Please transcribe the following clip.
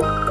Bye.